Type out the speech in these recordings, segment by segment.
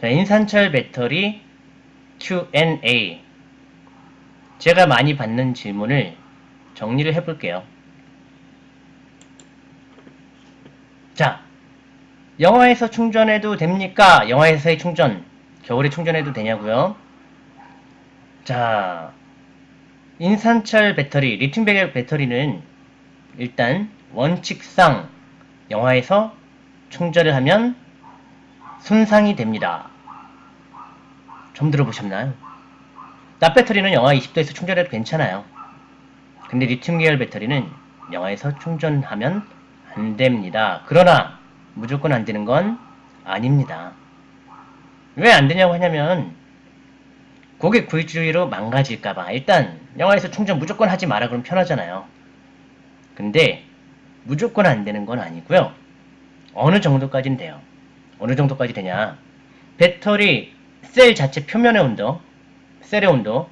자, 인산철 배터리 Q&A. 제가 많이 받는 질문을 정리를 해볼게요. 자, 영화에서 충전해도 됩니까? 영화에서의 충전. 겨울에 충전해도 되냐고요? 자, 인산철 배터리, 리튬 배터리는 일단 원칙상 영화에서 충전을 하면 손상이 됩니다. 좀 들어보셨나요? 납 배터리는 영하 20도에서 충전해도 괜찮아요. 근데 리튬 계열 배터리는 영하에서 충전하면 안 됩니다. 그러나 무조건 안 되는 건 아닙니다. 왜 안 되냐고 하냐면 고객 구입주의로 망가질까봐 일단 영화에서 충전 무조건 하지 마라 그러면 편하잖아요. 근데 무조건 안 되는 건 아니고요. 어느 정도까지는 돼요. 어느 정도까지 되냐. 배터리 셀 자체 표면의 온도, 셀의 온도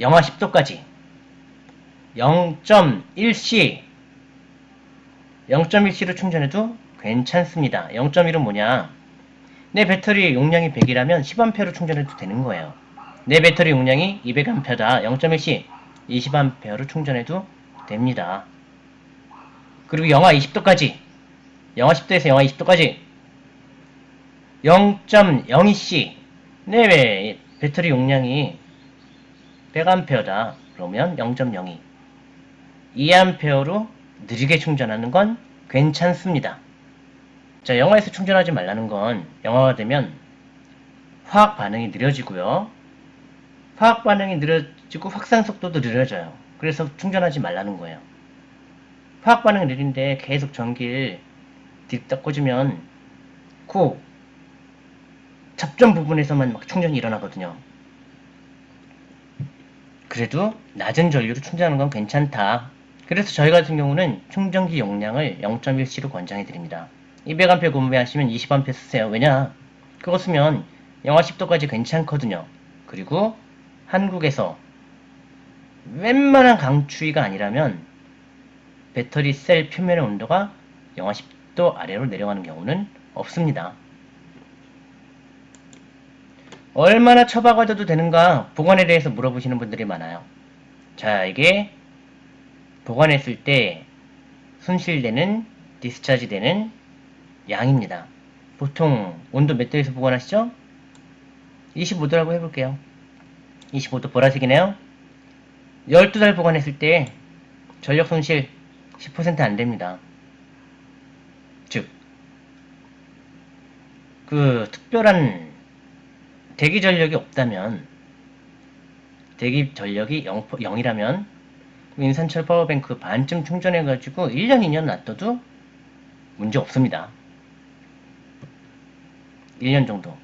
영하 10도까지 0.1C 0.1C로 충전해도 괜찮습니다. 0.1은 뭐냐? 내 배터리 용량이 100이라면 10A로 충전해도 되는 거예요. 내 배터리 용량이 200A다. 0.1C 20A로 충전해도 됩니다. 그리고 영하 20도까지 영하 10도에서 영하 20도까지 0.02C 내외 배터리 용량이 100A다. 그러면 0.02 2A로 느리게 충전하는 건 괜찮습니다. 자, 영화에서 충전하지 말라는 건 영화가 되면 화학 반응이 느려지고요. 화학 반응이 느려지고 확산 속도도 느려져요. 그래서 충전하지 말라는 거예요. 화학 반응이 느린데 계속 전기를 뒷다 꽂으면 그 접점 부분에서만 막 충전이 일어나거든요. 그래도 낮은 전류로 충전하는 건 괜찮다. 그래서 저희 같은 경우는 충전기 용량을 0.1C로 권장해 드립니다. 200A 구매하시면 20A 쓰세요. 왜냐? 그거 쓰면 영하 10도까지 괜찮거든요. 그리고 한국에서 웬만한 강추위가 아니라면 배터리 셀 표면의 온도가 영하 10도 아래로 내려가는 경우는 없습니다. 얼마나 처박아둬도 되는가 보관에 대해서 물어보시는 분들이 많아요. 자, 이게 보관했을 때 손실되는 디스차지 되는 양입니다. 보통 온도 몇 도에서 보관하시죠? 25도라고 해볼게요. 25도 보라색이네요. 12달 보관했을 때 전력 손실 10% 안됩니다. 즉, 그 특별한 대기 전력이 없다면 대기 전력이 0, 0이라면 인산철 파워뱅크 반쯤 충전해가지고 1년, 2년 놔둬도 문제 없습니다. 1년 정도.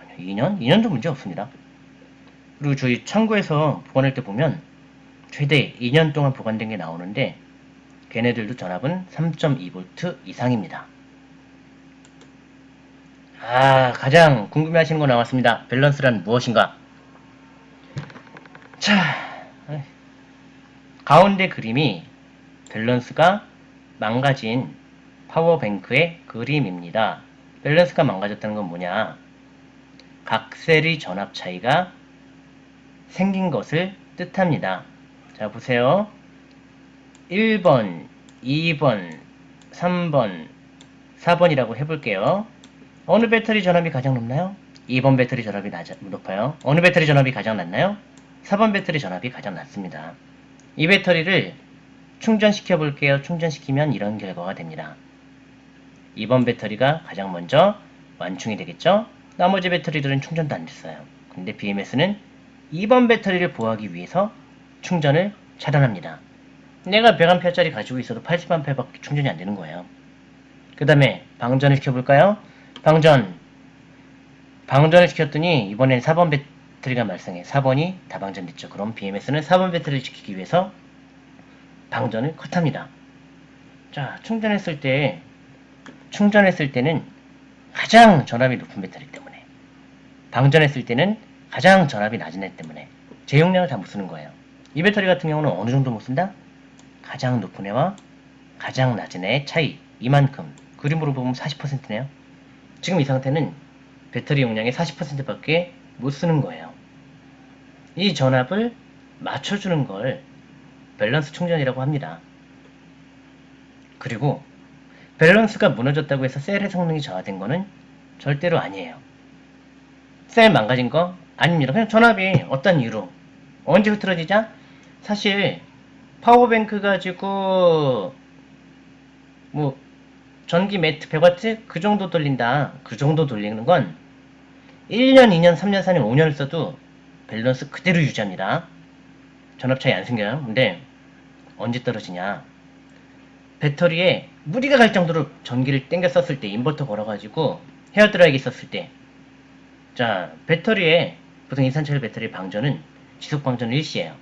아니요, 2년? 2년도 문제 없습니다. 그리고 저희 창고에서 보관할 때 보면 최대 2년 동안 보관된 게 나오는데 걔네들도 전압은 3.2V 이상입니다. 아, 가장 궁금해 하시는 거 나왔습니다. 밸런스란 무엇인가? 자, 가운데 그림이 밸런스가 망가진 power bank의 그림입니다. 밸런스가 망가졌다는 건 뭐냐? 각 셀의 전압 차이가 생긴 것을 뜻합니다. 자, 보세요. 1번, 2번, 3번, 4번이라고 해볼게요. 어느 배터리 전압이 가장 높나요? 2번 배터리 전압이 높아요. 어느 배터리 전압이 가장 낮나요? 4번 배터리 전압이 가장 낮습니다. 이 배터리를 충전시켜 볼게요. 충전시키면 이런 결과가 됩니다. 2번 배터리가 가장 먼저 완충이 되겠죠? 나머지 배터리들은 충전도 안 됐어요. 근데 BMS는 2번 배터리를 보호하기 위해서 충전을 차단합니다. 내가 100A짜리 가지고 있어도 80A밖에 충전이 안 되는 거예요. 그 다음에 방전을 시켜볼까요? 방전. 방전을 시켰더니 이번엔 4번 배터리 배터리가 말썽해 4번이 다 방전됐죠. 그럼 BMS는 4번 배터리를 지키기 위해서 방전을 컷합니다. 자, 충전했을 때 충전했을 때는 가장 전압이 높은 배터리 때문에 방전했을 때는 가장 전압이 낮은 애 때문에 제 용량을 다 못 쓰는 거예요. 이 배터리 같은 경우는 어느 정도 못 쓴다? 가장 높은 애와 가장 낮은 애의 차이 이만큼 그림으로 보면 40%네요. 지금 이 상태는 배터리 용량의 40%밖에 못 쓰는 거예요. 이 전압을 맞춰주는 걸 밸런스 충전이라고 합니다. 그리고 밸런스가 무너졌다고 해서 셀의 성능이 저하된 거는 절대로 아니에요. 셀 망가진 거 아닙니다. 그냥 전압이 어떤 이유로 인해 흐트러진 거죠? 사실 power bank 가지고 뭐 전기 매트 100W 그 정도 돌린다. 그 정도 돌리는 건 1년, 2년, 3년, 4년, 5년을 써도 밸런스 그대로 유지합니다. 전압 차이 안 생겨요. 근데 언제 떨어지냐? 배터리에 무리가 갈 정도로 전기를 땡겨 썼을 때 인버터 걸어가지고 헤어드라이기 썼을 때 자, 배터리에 보통 인산철 배터리 방전은 지속 방전 일시예요.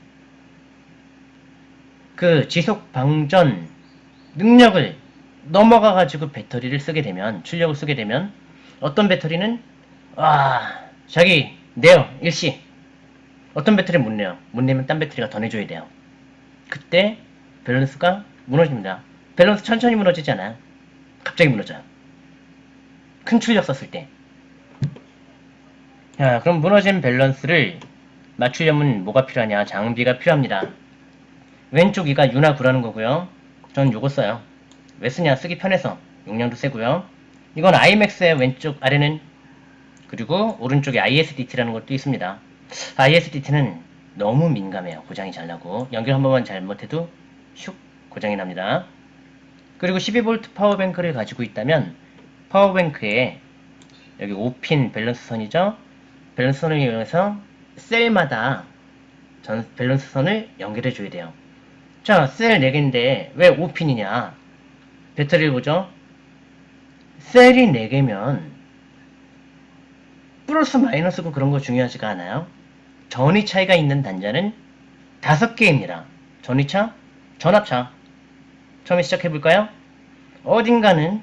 그 지속 방전 능력을 넘어가 가지고 배터리를 쓰게 되면 출력을 쓰게 되면 어떤 배터리는 와 자기 내요 일시 어떤 배터리는 못 내요 못 내면 딴 배터리가 더 내줘야 돼요 그때 밸런스가 무너집니다 밸런스 천천히 무너지지 않아요 갑자기 무너져요 큰 출력 썼을 때 자, 그럼 무너진 밸런스를 맞추려면 뭐가 필요하냐? 장비가 필요합니다. 왼쪽 이게 UNA9라는 거고요. 전 요거 써요. 왜 쓰냐? 쓰기 편해서. 용량도 세고요. 이건 iMax의 왼쪽 아래는 그리고 오른쪽에 ISDT라는 것도 있습니다. ISDT는 너무 민감해요. 고장이 잘 나고 연결 한 번만 잘못해도 슉 고장이 납니다. 그리고 12V power bank를 가지고 있다면 power bank에 여기 5핀 밸런스 선이죠. 밸런스 선을 이용해서 셀마다 전 밸런스 선을 연결해 줘야 돼요. 자, 셀 4개인데 왜 5핀이냐? 배터리를 보죠. 셀이 4개면 플러스 마이너스고 그런 거 중요하지가 않아요. 전위 차이가 있는 단자는 5개입니다. 전위차, 전압차. 처음에 시작해 볼까요? 어딘가는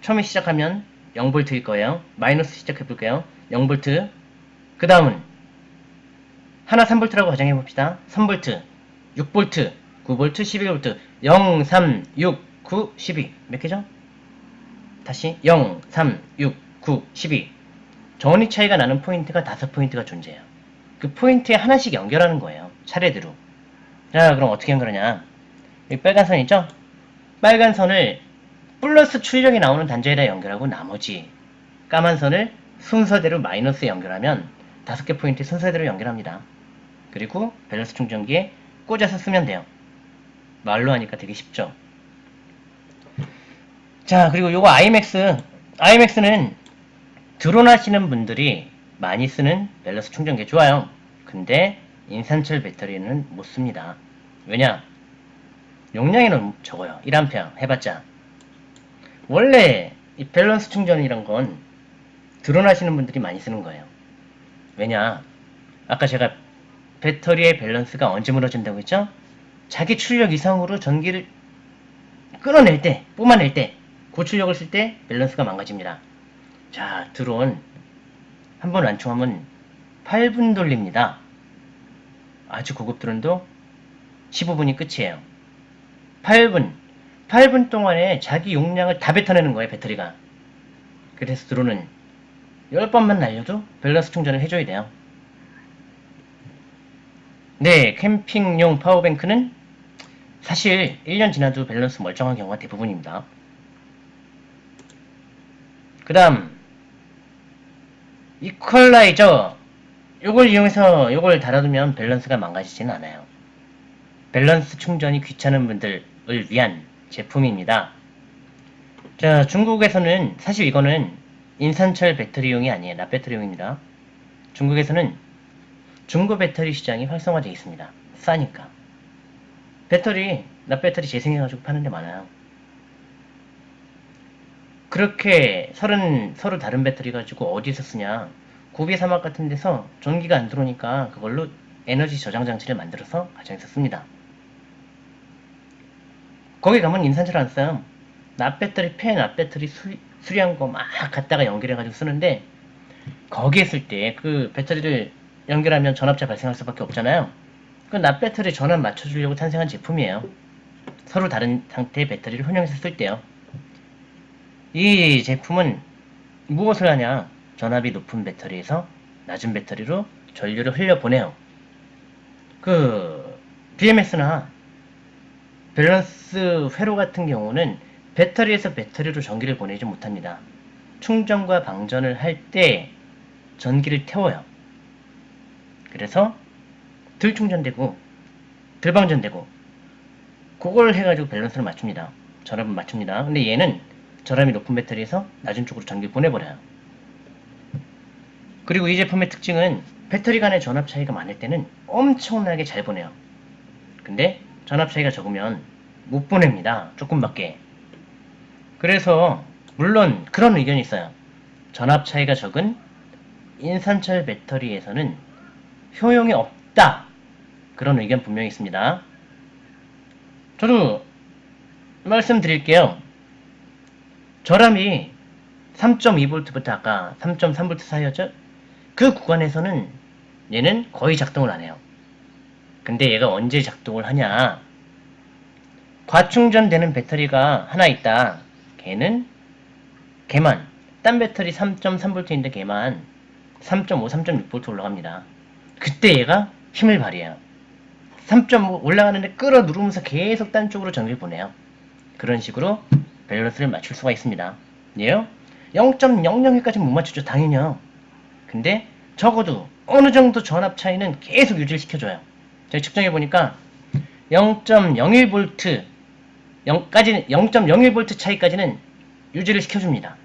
처음에 시작하면 0V일 거예요. 마이너스 시작해 볼게요. 0V. 그 다음은 하나 3V라고 가정해 봅시다. 3V, 6V, 9V, 12V, 0, 3, 6, 9, 12. 몇 개죠? 다시 0, 3, 6, 9, 12. 전위 차이가 나는 포인트가 다섯 포인트가 존재해요. 그 포인트에 하나씩 연결하는 거예요. 차례대로. 자, 그럼 어떻게 연결하냐? 여기 빨간 선 있죠? 빨간 선을 플러스 출력이 나오는 단자에다 연결하고 나머지 까만 선을 순서대로 마이너스에 연결하면 다섯 개 포인트 순서대로 연결합니다. 그리고 밸런스 충전기에 꽂아서 쓰면 돼요. 말로 하니까 되게 쉽죠. 자, 그리고 요거 iMax. iMax는 드론 하시는 분들이 많이 쓰는 밸런스 충전기 좋아요. 근데 인산철 배터리는 못 씁니다. 왜냐? 용량이 너무 적어요. 1A 해봤자. 원래 이 밸런스 충전이란 건 드론 하시는 분들이 많이 쓰는 거예요. 왜냐? 아까 제가 배터리의 밸런스가 언제 무너진다고 했죠? 자기 출력 이상으로 전기를 끌어낼 때, 뿜어낼 때, 고출력을 쓸 때 밸런스가 망가집니다. 자, 드론 한번 완충하면 8분 돌립니다. 아주 고급 드론도 15분이 끝이에요. 8분. 8분 동안에 자기 용량을 다 뱉어내는 거예요, 배터리가. 그래서 드론은 10번만 날려도 밸런스 충전을 해줘야 돼요. 네, 캠핑용 power bank는 사실 1년 지나도 밸런스 멀쩡한 경우가 대부분입니다. 그 다음 이퀄라이저 요걸 이용해서 요걸 달아두면 밸런스가 망가지지는 않아요. 밸런스 충전이 귀찮은 분들을 위한 제품입니다. 자, 중국에서는 사실 이거는 인산철 배터리용이 아니에요. 납배터리용입니다. 중국에서는 중고 배터리 시장이 활성화되어 있습니다. 싸니까. 배터리, 납배터리 재생해가지고 파는 데 많아요. 그렇게 서른, 서로 다른 배터리 가지고 어디서 쓰냐. 고비 사막 같은 데서 전기가 안 들어오니까 그걸로 에너지 저장 장치를 만들어서 가정에서 씁니다. 거기 가면 인산철 안 써요. 납배터리, 펜, 납배터리 수, 수리한 거 막 갖다가 연결해가지고 쓰는데 거기에 쓸때그 배터리를 연결하면 전압차 발생할 수밖에 없잖아요. 그 납배터리 전압 맞춰주려고 탄생한 제품이에요. 서로 다른 상태의 배터리를 혼용해서 쓸 때요. 이 제품은 무엇을 하냐? 전압이 높은 배터리에서 낮은 배터리로 전류를 흘려보내요. 그 BMS나 밸런스 회로 같은 경우는 배터리에서 배터리로 전기를 보내지 못합니다. 충전과 방전을 할 때 전기를 태워요. 그래서 덜 충전되고 덜 방전되고 그걸 해가지고 밸런스를 맞춥니다. 전압을 맞춥니다. 근데 얘는 전압이 높은 배터리에서 낮은 쪽으로 전기를 보내버려요. 그리고 이 제품의 특징은 배터리 간의 전압 차이가 많을 때는 엄청나게 잘 보내요. 근데 전압 차이가 적으면 못 보냅니다. 조금밖에. 그래서 물론 그런 의견이 있어요. 전압 차이가 적은 인산철 배터리에서는 효용이 없다. 그런 의견 분명히 있습니다. 저도 말씀드릴게요. 저람이 3.2V부터 아까 3.3V 사이였죠? 그 구간에서는 얘는 거의 작동을 안 해요. 근데 얘가 언제 작동을 하냐? 과충전되는 배터리가 하나 있다. 걔는 걔만 딴 배터리 3.3V인데 걔만 3.5, 3.6V 올라갑니다. 그때 얘가 힘을 발휘해요. 3.5 올라가는데 끌어 누르면서 계속 딴 쪽으로 전기를 보내요. 그런 식으로 밸런스를 맞출 수가 있습니다. 얘요? 0.00까지 못 맞추죠. 당연히요. 근데 적어도 어느 정도 전압 차이는 계속 유지를 시켜줘요. 제가 측정해 보니까 0.01V 0까지는 0.01V 차이까지는 유지를 시켜줍니다.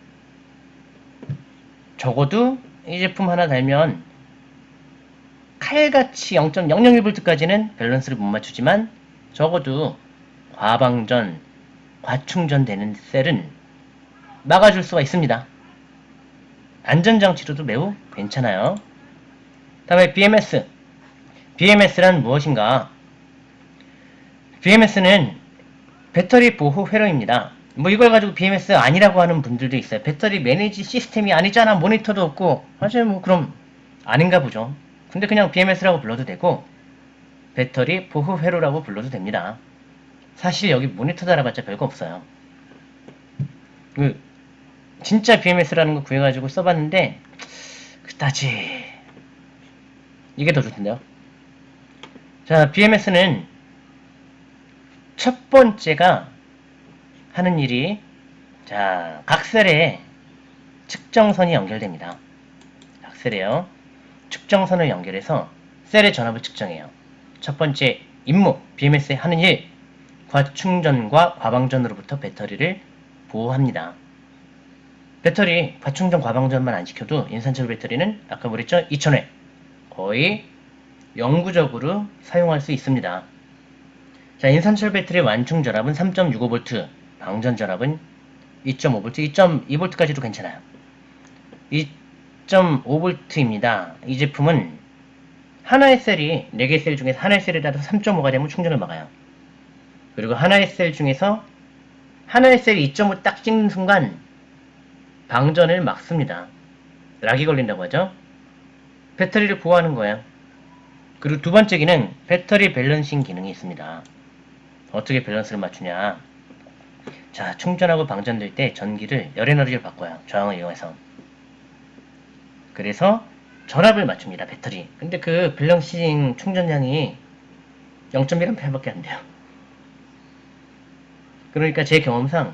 적어도 이 제품 하나 달면 칼같이 0.001V까지는 밸런스를 못 맞추지만 적어도 과방전, 과충전되는 셀은 막아줄 수가 있습니다. 안전장치로도 매우 괜찮아요. 다음에 BMS. BMS란 무엇인가? BMS는 배터리 보호 회로입니다. 뭐 이걸 가지고 BMS 아니라고 하는 분들도 있어요. 배터리 매니지 시스템이 아니잖아. 모니터도 없고. 맞아요. 뭐 그럼 아닌가 보죠. 근데 그냥 BMS라고 불러도 되고 배터리 보호 회로라고 불러도 됩니다. 사실 여기 모니터 달아봤자 별거 없어요. 그 진짜 BMS라는 거 구해가지고 써봤는데 그다지 이게 더 좋던데요. 자, BMS는 첫 번째가 하는 일이 자 각셀에 측정선이 연결됩니다. 각셀에요. 측정선을 연결해서 셀의 전압을 측정해요. 첫 번째 임무 BMS에 하는 일 과충전과 과방전으로부터 배터리를 보호합니다. 배터리 과충전 과방전만 안 지켜도 인산철 배터리는 아까 그랬죠 2000회 거의 영구적으로 사용할 수 있습니다. 자, 인산철 배터리 완충 전압은 3.65V, 방전 전압은 2.5V, 2.2V까지도 괜찮아요. 2.5V입니다. 이 제품은 하나의 셀이 4개 셀 중에서 하나의 셀에다가 3.5가 되면 충전을 막아요. 그리고 하나의 셀 중에서 하나의 셀이 2.5딱 찍는 순간 방전을 막습니다. 락이 걸린다고 하죠. 배터리를 보호하는 거예요. 그리고 두 번째 기능, 배터리 밸런싱 기능이 있습니다. 어떻게 밸런스를 맞추냐. 자, 충전하고 방전될 때 전기를 열 에너지를 바꿔요. 저항을 이용해서. 그래서 전압을 맞춥니다. 배터리. 근데 그 balancing 충전량이 0.1A밖에 안 돼요. 그러니까 제 경험상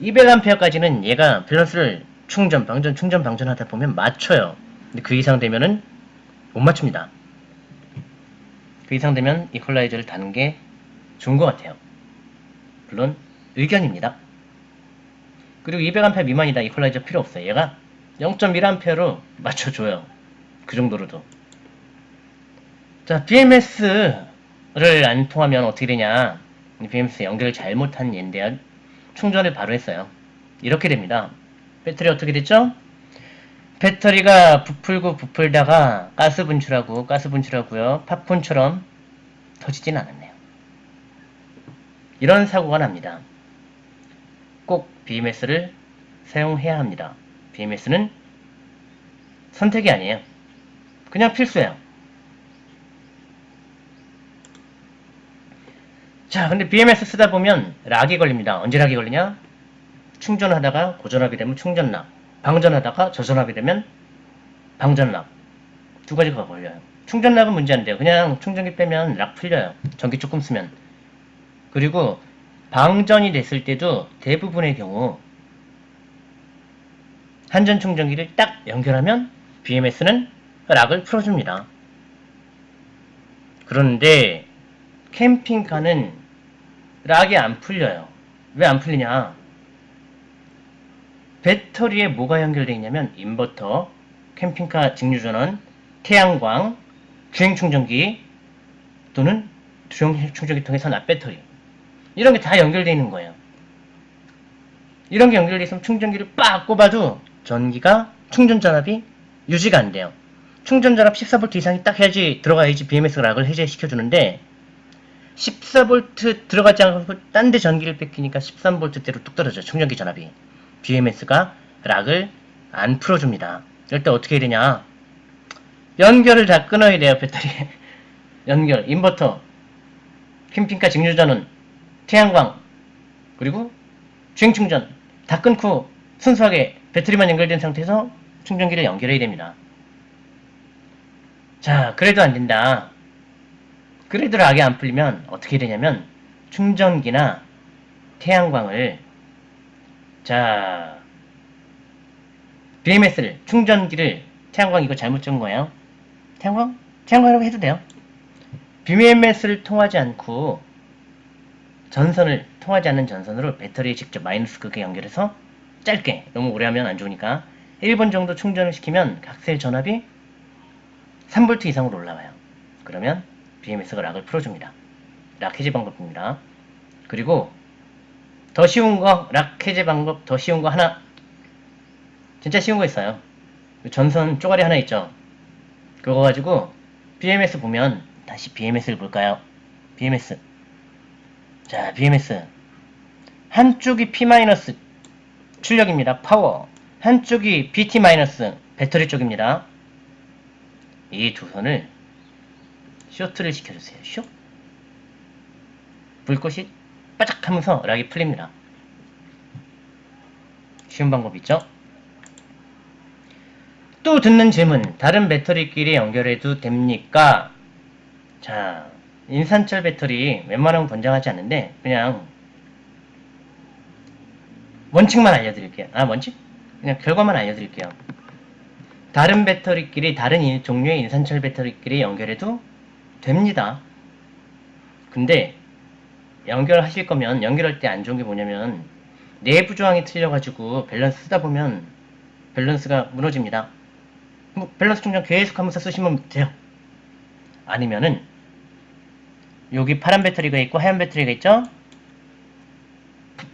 200A까지는 얘가 밸런스를 충전, 방전, 충전, 방전 하다 보면 맞춰요. 근데 그 이상 되면은 못 맞춥니다. 그 이상 되면 이퀄라이저를 다는 게 좋은 것 같아요. 물론 의견입니다. 그리고 200A 미만이다 이퀄라이저 필요 없어요. 얘가 0.1A로 맞춰줘요. 그 정도로도. 자, BMS를 안 통하면 어떻게 되냐. BMS 연결을 잘못한 얘인데요. 충전을 바로 했어요. 이렇게 됩니다. 배터리 어떻게 됐죠? 배터리가 부풀고 부풀다가 가스 분출하고 가스 분출하고요. 팝콘처럼 터지진 않았네요. 이런 사고가 납니다. 꼭 BMS를 사용해야 합니다. BMS는 선택이 아니에요. 그냥 필수예요. 자, 근데 BMS 쓰다 보면 락이 걸립니다. 언제 락이 걸리냐? 충전하다가 고전하게 되면 충전락, 방전하다가 저전하게 되면 방전락 두 가지가 걸려요. 충전락은 문제 안 돼요. 그냥 충전기 빼면 락 풀려요. 전기 조금 쓰면. 그리고 방전이 됐을 때도 대부분의 경우 한전 충전기를 딱 연결하면 BMS는 락을 풀어줍니다. 그런데 캠핑카는 락이 안 풀려요. 왜 안 풀리냐? 배터리에 뭐가 연결되어 있냐면 인버터, 캠핑카 직류전원, 태양광, 주행 충전기 또는 주행 충전기 통해서 납 배터리 이런 게 다 연결되어 있는 거예요. 이런 게 연결되어 있으면 충전기를 빡 꼽아도 전기가 충전 전압이 유지가 안 돼요. 충전 전압 14V 이상이 딱 해야지 들어가야지 BMS 락을 해제시켜 주는데 14V 들어가지 않고 딴 데 전기를 뺏기니까 13V대로 뚝 떨어져요. 충전기 전압이. BMS가 락을 안 풀어줍니다. 이럴 때 어떻게 해야 되냐? 연결을 다 끊어야 돼요, 배터리. 연결, 인버터, 캠핑카 직류전원, 태양광, 그리고 주행 충전 다 끊고 순수하게 배터리만 연결된 상태에서 충전기를 연결해야 됩니다. 자, 그래도 안 된다. 그래도 락이 안 풀리면 어떻게 되냐면 충전기나 태양광을 자 BMS를 충전기를 태양광 이거 잘못 적은 거예요. 태양광? 태양광이라고 해도 돼요. BMS를 통하지 않고 전선을 통하지 않는 전선으로 배터리에 직접 마이너스 극에 연결해서 짧게 너무 오래 하면 안 좋으니까 1분 정도 충전을 시키면 각셀 전압이 3V 이상으로 올라와요. 그러면 BMS가 lock을 풀어줍니다. lock 해제 방법입니다. 그리고 더 쉬운 거, lock 해제 방법 더 쉬운 거 하나 진짜 쉬운 거 있어요. 전선 쪼가리 하나 있죠. 그거 가지고 BMS 보면 다시 BMS를 볼까요? BMS 자 BMS 한쪽이 P- 출력입니다. 파워 한쪽이 B- 배터리 쪽입니다. 이 두 선을 쇼트를 시켜주세요. 쇼 불꽃이 바짝 하면서 락이 풀립니다. 쉬운 방법 있죠? 또 듣는 질문 다른 배터리끼리 연결해도 됩니까? 자 인산철 배터리 웬만하면 권장하지 않는데 그냥 원칙만 알려드릴게요. 아 원칙? 그냥 결과만 알려드릴게요. 다른 배터리끼리 다른 종류의 인산철 배터리끼리 연결해도 됩니다. 근데 연결하실 거면 연결할 때 안 좋은 게 뭐냐면 내부 저항이 틀려가지고 밸런스 쓰다 보면 밸런스가 무너집니다. 뭐 밸런스 충전 계속하면서 쓰시면 돼요. 아니면은 여기 파란 배터리가 있고 하얀 배터리가 있죠?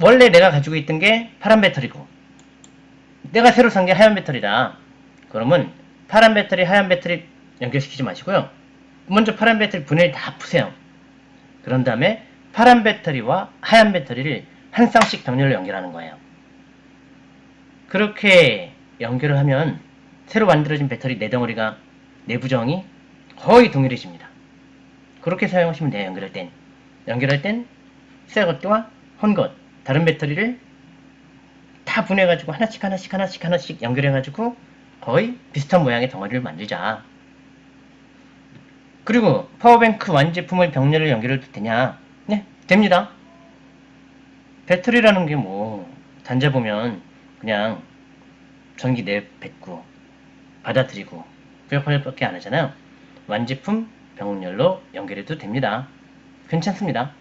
원래 내가 가지고 있던 게 파란 배터리고 내가 새로 산 게 하얀 배터리다. 그러면 파란 배터리, 하얀 배터리 연결시키지 마시고요. 먼저 파란 배터리 분해를 다 푸세요. 그런 다음에 파란 배터리와 하얀 배터리를 한 쌍씩 병렬로 연결하는 거예요. 그렇게 연결을 하면 새로 만들어진 배터리 네 덩어리가 내부정이 거의 동일해집니다. 그렇게 사용하시면 돼요. 연결할 땐. 연결할 땐 새 것과 헌 것, 다른 배터리를 다 분해가지고 하나씩 하나씩 하나씩 하나씩 연결해가지고 거의 비슷한 모양의 덩어리를 만들자. 그리고 파워뱅크 완제품을 병렬을 연결해도 되냐? 네, 됩니다. 배터리라는 게 뭐 단자 보면 그냥 전기 내뱉고 받아들이고 그 역할밖에 안 하잖아요. 완제품 병렬로 연결해도 됩니다. 괜찮습니다.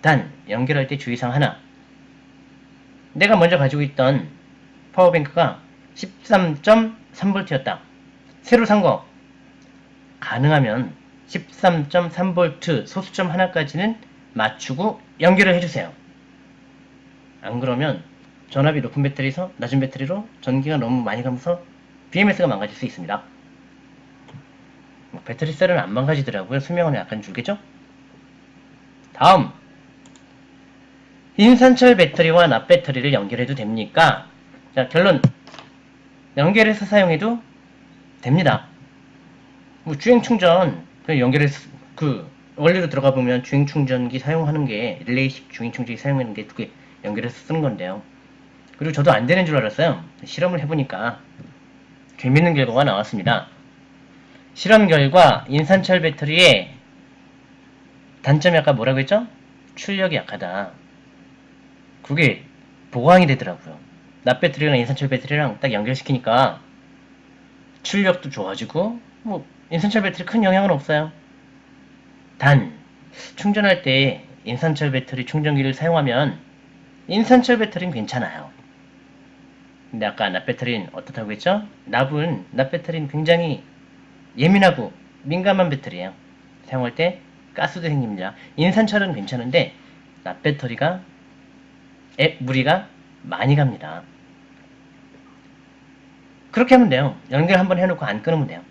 단 연결할 때 주의사항 하나 내가 먼저 가지고 있던 파워뱅크가 13.3V였다. 새로 산 거 가능하면 13.3V 소수점 하나까지는 맞추고 연결을 해주세요. 안 그러면 전압이 높은 배터리에서 낮은 배터리로 전기가 너무 많이 가면서 BMS가 망가질 수 있습니다. 뭐 배터리 셀은 안 망가지더라고요. 수명은 약간 줄겠죠? 다음 인산철 배터리와 납 배터리를 연결해도 됩니까? 자 결론 연결해서 사용해도 됩니다. 뭐 주행 충전 그 연결해서 그 원리로 들어가 보면 주행 충전기 사용하는 게 릴레이식 주행 충전기 사용하는 게 두 개 연결해서 쓰는 건데요. 그리고 저도 안 되는 줄 알았어요. 실험을 해보니까 재밌는 결과가 나왔습니다. 실험 결과 인산철 배터리의 단점이 아까 뭐라고 했죠? 출력이 약하다. 그게 보강이 되더라고요. 납 배터리랑 인산철 배터리랑 딱 연결시키니까 출력도 좋아지고 뭐 인산철 배터리 큰 영향은 없어요. 단 충전할 때 인산철 배터리 충전기를 사용하면 인산철 배터리는 괜찮아요. 근데 아까 납 배터리는 어떻다고 했죠? 납은 납 배터리는 굉장히 예민하고 민감한 배터리예요. 사용할 때 가스도 생깁니다. 인산철은 괜찮은데 납 배터리가 에, 무리가 많이 갑니다. 그렇게 하면 돼요. 연결 한번 해놓고 안 끊으면 돼요.